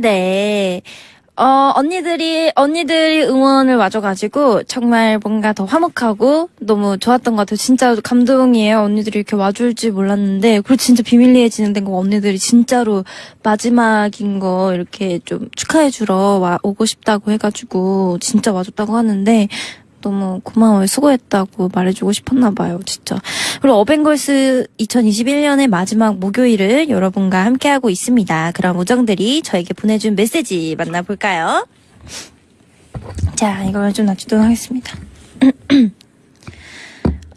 네. 어, 언니들이, 언니들이 응원을 와줘가지고, 정말 뭔가 더 화목하고, 너무 좋았던 것 같아요. 진짜 감동이에요. 언니들이 이렇게 와줄지 몰랐는데, 그리고 진짜 비밀리에 진행된 거 언니들이 진짜로 마지막인 거 이렇게 좀 축하해주러 와, 오고 싶다고 해가지고, 진짜 와줬다고 하는데, 너무 고마워요. 수고했다고 말해주고 싶었나 봐요, 진짜. 그리고 어벤걸스 2021년의 마지막 목요일을 여러분과 함께하고 있습니다. 그럼 우정들이 저에게 보내준 메시지 만나볼까요? 자, 이걸 좀 놔주도록 하겠습니다.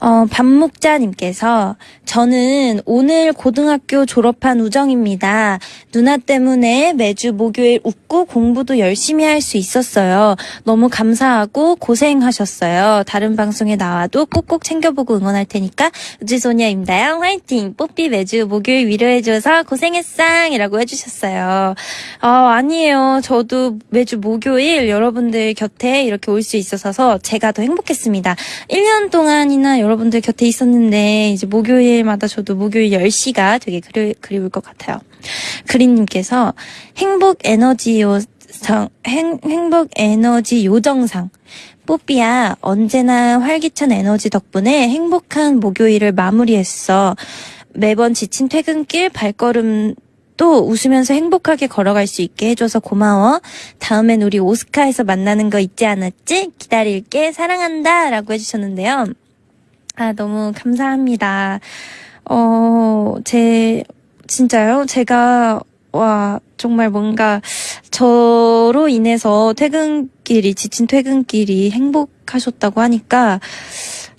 어, 밥묵자님께서 저는 오늘 고등학교 졸업한 우정입니다. 누나 때문에 매주 목요일 웃고 공부도 열심히 할 수 있었어요. 너무 감사하고 고생하셨어요. 다른 방송에 나와도 꼭꼭 챙겨보고 응원할 테니까 우지소녀 임다영 화이팅! 뽀삐 매주 목요일 위로해줘서 고생했상! 이라고 해주셨어요. 어, 아니에요. 저도 매주 목요일 여러분들 곁에 이렇게 올 수 있어서 제가 더 행복했습니다. 1년 동안이나 여러분 들 곁에 있었는데 이제 목요일마다 저도 목요일 10시가 되게 그리, 그리울 것 같아요. 그린님께서 행복 에너지 요상, 행, 행복 에너지 요정상. 뽀삐야, 언제나 활기찬 에너지 덕분에 행복한 목요일을 마무리했어. 매번 지친 퇴근길 발걸음 또 웃으면서 행복하게 걸어갈 수 있게 해줘서 고마워. 다음엔 우리 오스카에서 만나는 거 잊지 않았지? 기다릴게. 사랑한다. 라고 해주셨는데요. 아, 너무 감사합니다. 어, 제, 진짜요? 제가, 와, 정말 뭔가, 저로 인해서 퇴근길이, 지친 퇴근길이 행복하셨다고 하니까,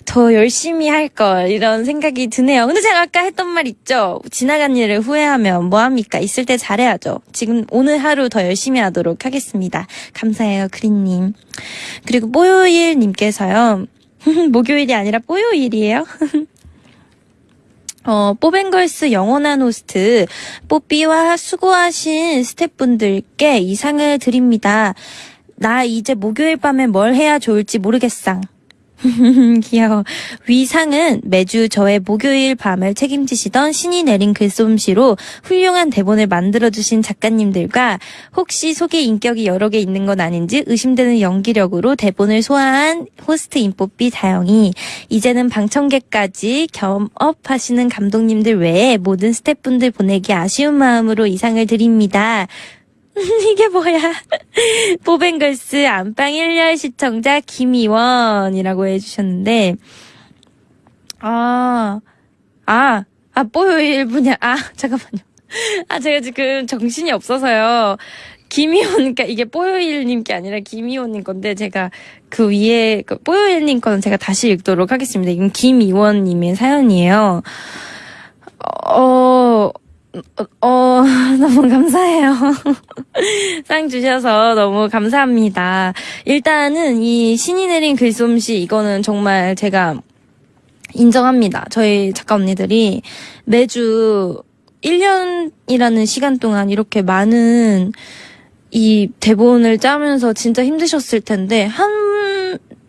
더 열심히 할 걸, 이런 생각이 드네요. 근데 제가 아까 했던 말 있죠? 지나간 일을 후회하면 뭐합니까? 있을 때 잘해야죠. 지금 오늘 하루 더 열심히 하도록 하겠습니다. 감사해요, 그린님. 그리고 뽀요일님께서요. 목요일이 아니라 뽀요일이에요. 어, 뽀뱅걸스 영원한 호스트, 뽀삐와 수고하신 스태프분들께 이상을 드립니다. 나 이제 목요일 밤에 뭘 해야 좋을지 모르겠상. 귀여워. 위상은 매주 저의 목요일 밤을 책임지시던 신이 내린 글솜씨로 훌륭한 대본을 만들어주신 작가님들과 혹시 속에 인격이 여러 개 있는 건 아닌지 의심되는 연기력으로 대본을 소화한 호스트 인뽀삐 다영이 이제는 방청객까지 겸업하시는 감독님들 외에 모든 스태프분들 보내기 아쉬운 마음으로 이상을 드립니다. 이게 뭐야. 보뱅걸스 안방 1열 시청자 김이원이라고 해주셨는데, 아, 아, 아, 뽀요일 분야, 아, 잠깐만요. 아, 제가 지금 정신이 없어서요. 김희원, 그러니까 이게 뽀요일님 게 아니라 김희원님 건데, 제가 그 위에, 그 뽀요일님 거는 제가 다시 읽도록 하겠습니다. 이건 김희원님의 사연이에요. 어, 어, 어, 너무 감사해요. 상 주셔서 너무 감사합니다. 일단은 이 신이 내린 글솜씨, 이거는 정말 제가 인정합니다. 저희 작가 언니들이 매주 1년이라는 시간 동안 이렇게 많은 이 대본을 짜면서 진짜 힘드셨을 텐데, 한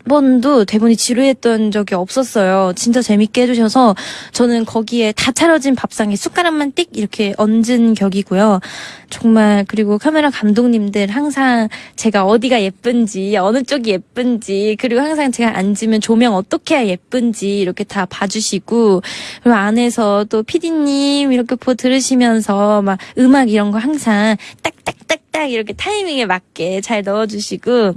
번도 대본이 지루했던 적이 없었어요. 진짜 재밌게 해주셔서 저는 거기에 다 차려진 밥상에 숟가락만 띡 이렇게 얹은 격이고요. 정말 그리고 카메라 감독님들 항상 제가 어디가 예쁜지 어느 쪽이 예쁜지 그리고 항상 제가 앉으면 조명 어떻게 해야 예쁜지 이렇게 다 봐주시고 그리고 안에서 또 피디님 이렇게 보 들으시면서 막 음악 이런 거 항상 딱딱딱딱 이렇게 타이밍에 맞게 잘 넣어주시고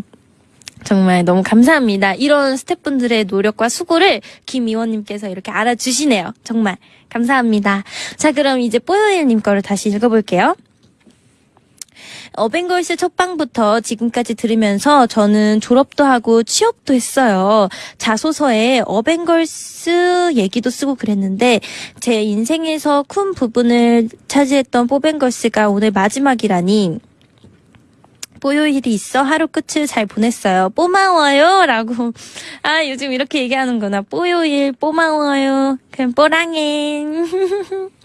정말 너무 감사합니다. 이런 스태프분들의 노력과 수고를 김이원님께서 이렇게 알아주시네요. 정말 감사합니다. 자, 그럼 이제 뽀요일님 거를 다시 읽어볼게요. 어벤걸스 첫방부터 지금까지 들으면서 저는 졸업도 하고 취업도 했어요. 자소서에 어벤걸스 얘기도 쓰고 그랬는데 제 인생에서 큰 부분을 차지했던 뽀벤걸스가 오늘 마지막이라니 뽀요 일이 있어 하루 끝을 잘 보냈어요. 뽀마워요 라고 아 요즘 이렇게 얘기하는구나. 뽀요일 뽀마워요. 그냥 뽀랑해.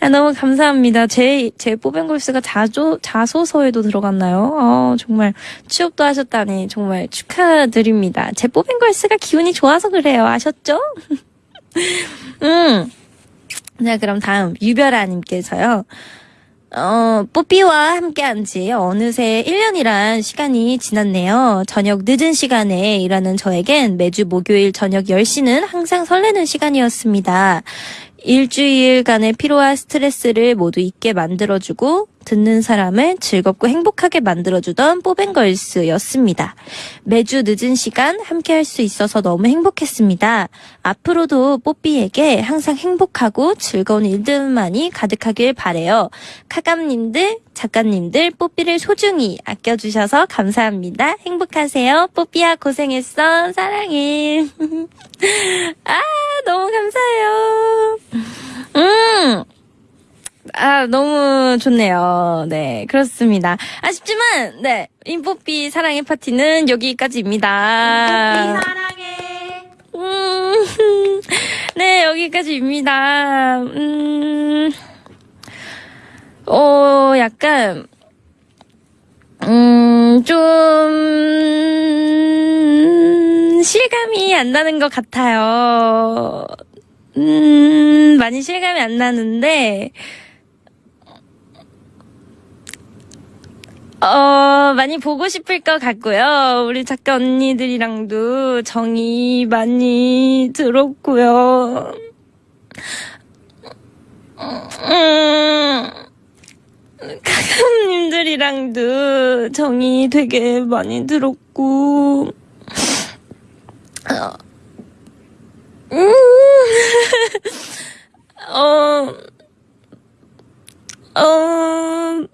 아, 너무 감사합니다. 제, 제 뽀뱅 골스가 자조, 자소서에도 들어갔나요? 어, 정말 취업도 하셨다니 정말 축하드립니다. 제 뽀뱅 골스가 기운이 좋아서 그래요. 아셨죠? 음. 자, 그럼 다음 유별아님께서요. 어, 뽀삐와 함께 한 지 어느새 1년이란 시간이 지났네요. 저녁 늦은 시간에 일하는 저에겐 매주 목요일 저녁 10시는 항상 설레는 시간이었습니다. 일주일간의 피로와 스트레스를 모두 잊게 만들어주고 듣는 사람을 즐겁고 행복하게 만들어주던 뽀뱅걸스였습니다. 매주 늦은 시간 함께 할 수 있어서 너무 행복했습니다. 앞으로도 뽀삐에게 항상 행복하고 즐거운 일들만이 가득하길 바래요. 카감님들, 작가님들 뽀삐를 소중히 아껴주셔서 감사합니다. 행복하세요. 뽀삐야 고생했어. 사랑해. 아, 너무 감사해요. 음. 아, 너무 좋네요. 네, 그렇습니다. 아쉽지만, 네, 인뽀삐 사랑의 파티는 여기까지입니다. 사랑해. 음, 네, 여기까지입니다. 음, 어, 약간, 음, 좀, 실감이 안 나는 것 같아요. 음, 많이 실감이 안 나는데, 어, 많이 보고 싶을 것 같고요. 우리 작가 언니들이랑도 정이 많이 들었고요. 음, 카감님들이랑도 정이 되게 많이 들었고, 어, 음, 어, 어,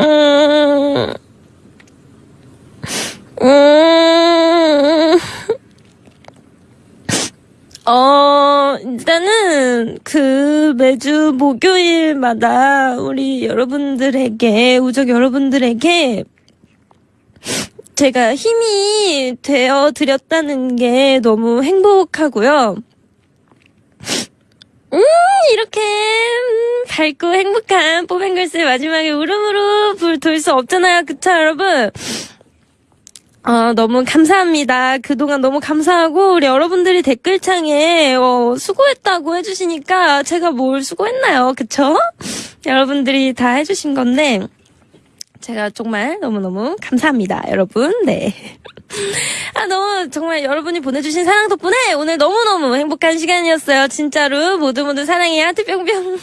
음, 음, 어, 일단은 그 매주 목요일마다 우리 여러분들에게, 우적 여러분들에게 제가 힘이 되어 드렸다는 게 너무 행복하고요. 음, 이렇게, 음, 밝고 행복한 뽀뱅글스의 마지막에 울음으로 불수 없잖아요. 그쵸, 여러분? 어, 너무 감사합니다. 그동안 너무 감사하고, 우리 여러분들이 댓글창에, 어, 수고했다고 해주시니까 제가 뭘 수고했나요? 그쵸? 여러분들이 다 해주신 건데, 제가 정말 너무너무 감사합니다, 여러분. 네. 아, 너무 정말 여러분이 보내주신 사랑 덕분에 오늘 너무너무 행복한 시간이었어요. 진짜로. 모두 모두 사랑해요. 하트 뿅뿅.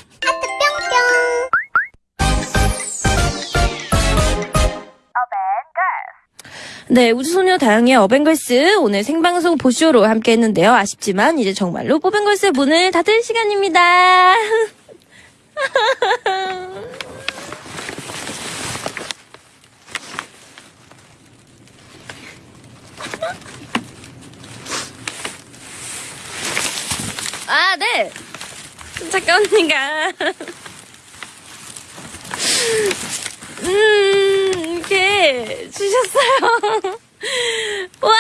네, 우주소녀 다영의 어벤걸스 오늘 생방송 보쇼로 함께 했는데요. 아쉽지만 이제 정말로 뽀벤걸스의 문을 닫을 시간입니다. 아, 네. 작가 언니가. 음, 주셨어요. 와,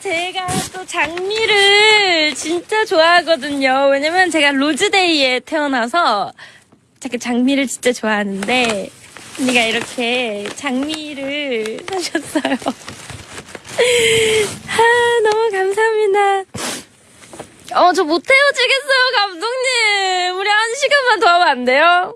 제가 또 장미를 진짜 좋아하거든요. 왜냐면 제가 로즈데이에 태어나서 자꾸 장미를 진짜 좋아하는데, 언니가 이렇게 장미를 사셨어요. 아, 너무 감사합니다. 어, 저 못 헤어지겠어요, 감독님. 우리 한 시간만 더 하면 안 돼요?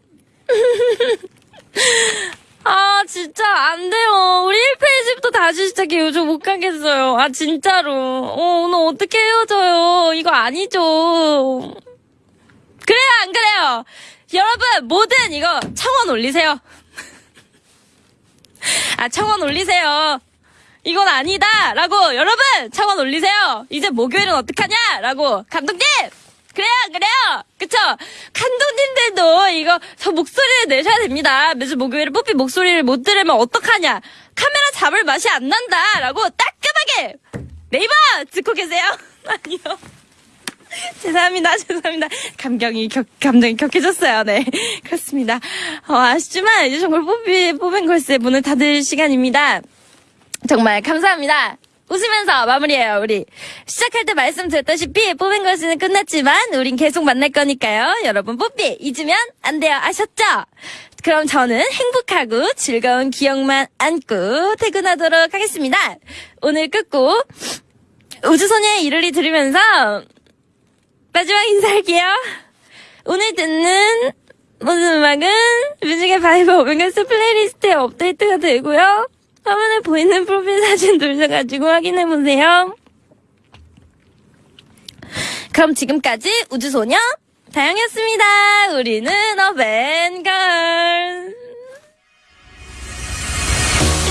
아, 진짜 안 돼요. 우리 1페이지부터 다시 시작해요. 저 못 가겠어요. 아, 진짜로. 어, 오늘 어떻게 헤어져요? 이거 아니죠. 그래요, 안 그래요? 여러분, 뭐든 이거 청원 올리세요. 아, 청원 올리세요. 이건 아니다! 라고, 여러분! 청원 올리세요! 이제 목요일은 어떡하냐! 라고, 감독님! 그래요, 그래요! 그쵸? 감독님들도 이거, 저 목소리를 내셔야 됩니다. 매주 목요일에 뽀삐 목소리를 못 들으면 어떡하냐! 카메라 잡을 맛이 안 난다! 라고, 따끔하게! 네이버! 듣고 계세요? 아니요. 죄송합니다, 죄송합니다. 감경이 격, 감정이 격해졌어요, 네. 그렇습니다. 어, 아쉽지만, 이제 정말 뽀삐, 뽀뱅 걸스의 문을 닫을 시간입니다. 정말 감사합니다. 웃으면서 마무리해요, 우리. 시작할 때 말씀드렸다시피, 뽀맨 걸스는 끝났지만, 우린 계속 만날 거니까요. 여러분, 뽀삐, 잊으면 안 돼요. 아셨죠? 그럼 저는 행복하고 즐거운 기억만 안고 퇴근하도록 하겠습니다. 오늘 끝곡, 우주소녀의 이르리 들으면서, 마지막 인사할게요. 오늘 듣는 모든 음악은 뮤직의 VIBE 오메가스 playlist에 업데이트가 되고요. 화면에 보이는 프로필 사진 돌려가지고 확인해보세요. 그럼 지금까지 우주소녀 다영이었습니다. 우리는 어벤걸.